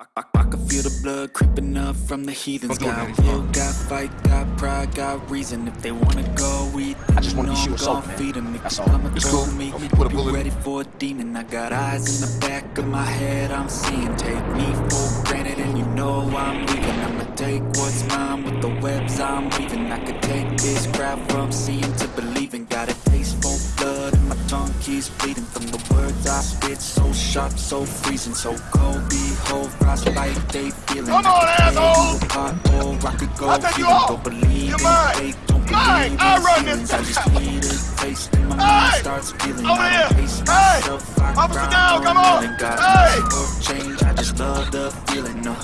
I, I, I can feel the blood creeping up from the heathens. Got will, got fight, got pride, got reason. If they wanna go eat, I just wanna know I'm gon' feed 'em. If That's you all. and It's cool. me, Don't put a bullet- ready for a demon. I got eyes in the back of my head. I'm seeing. Take me for granted, and you know I'm leaving. I'ma take what's mine with the webs I'm weaving. I could take this crowd from seeing to believing. Got a taste for blood, and my tongue keeps bleeding from the words I spit. So sharp, so freezing, so cold. Behold, frostbite, they feeling. Come on, asshole! Oh, I could go I'll take you off. Don't believe You're in mine. don't Mine. I'll run this. I just need a taste, and my Hey! mind starts feeling. Over I here. Hey! I Officer down, come on. Hey! change. I just love the feeling. No.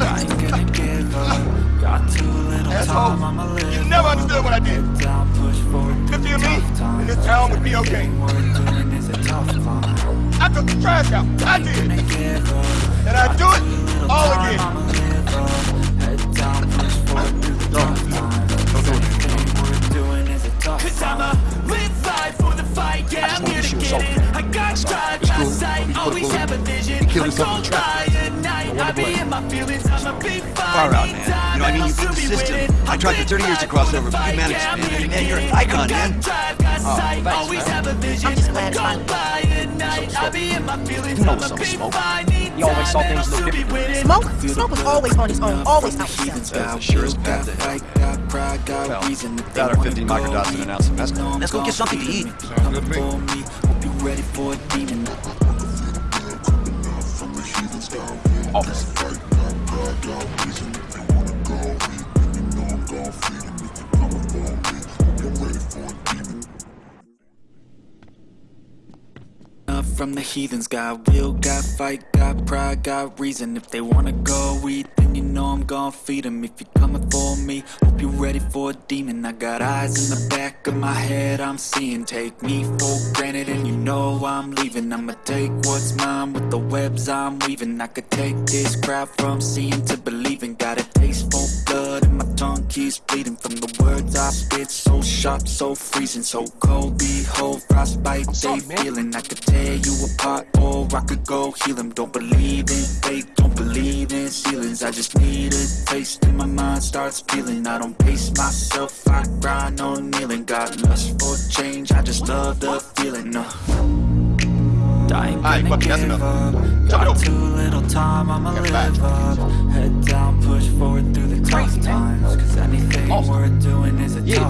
I ain't gonna give up. Got too little Asshole. time. I'ma live. You never understood what I did. Down, push forward Fifty of me, and this town would be okay. Everything we're doing is a tough climb. I took the trash out. I did. gonna give up. And I do it all again. I'ma live up. Head down, push forward through the tough times. Don't do it. Everything we're doing is a Cause. Live life for the fight, yeah, I'm here to get it. I got That's all. drive, It's got sight, put a always have a vision. you I don't traffic. at night, I be in my feelings, I'ma be. Far out, man. You know, I mean, you've been consistent. I tried for 30 years to cross over, but you managed, man. Man, you're an icon, man. Oh, sight, thanks, always man. have a vision. I'm just glad it's be in my feelings, You know I'ma what's up, be Smoke. fine. Need You always saw things I'll a little still be differently. winning. Smoke? Smoke was always on his own, always out himself. Got the surest will, path got to hell. fight, got pride, got Well, reason. If they that or wanna 15 go microdose and an ounce of mescaline. Let's go get something to eat. If you coming for me, hope you ready for a demon. Officer. From the heathens, got will, got fight, got pride, got reason. If they wanna go eat, then you know I'm gon' feed 'em. If you're coming for me, hope you're ready for a demon. I got eyes in the back of my head, I'm seeing. Take me for granted, and you know I'm leaving. I'ma take what's mine with the webs I'm weaving. I could take this crowd from seeing to believing. Got a taste for blood, and my tongue keeps bleeding from I spit. So sharp, so freezing, so cold. Behold, frostbite, they sorry, feeling. I could tear you apart, or I could go heal 'em. Don't believe in fate, don't believe in ceilings. I just need a taste, and my mind starts feeling. I don't pace myself, I grind on kneeling. Got lust for change, I just love the feeling. No. I ain't Alright, gonna fuck it, that's give enough. up. Turn Got too little time, I'ma live up.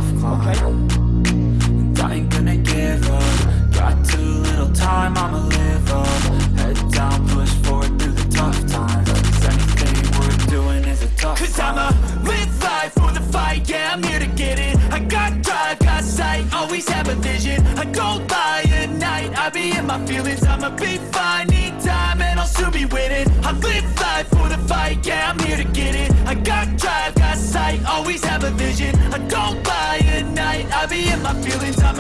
Climb. okay. And I ain't gonna give up. Got too little time, I'ma live up. Head down, push forward through the tough times. Cause anything we're doing is a tough Cause climb. I'ma live life for the fight, yeah, I'm here to get it. I got drive, got sight, always have a vision. I don't lie at night, I be in my feelings, I'ma be fine. Need time and I'll soon be winning. I live life for the fight, yeah, I'm here to get it. I got drive, be in my feelings, I'ma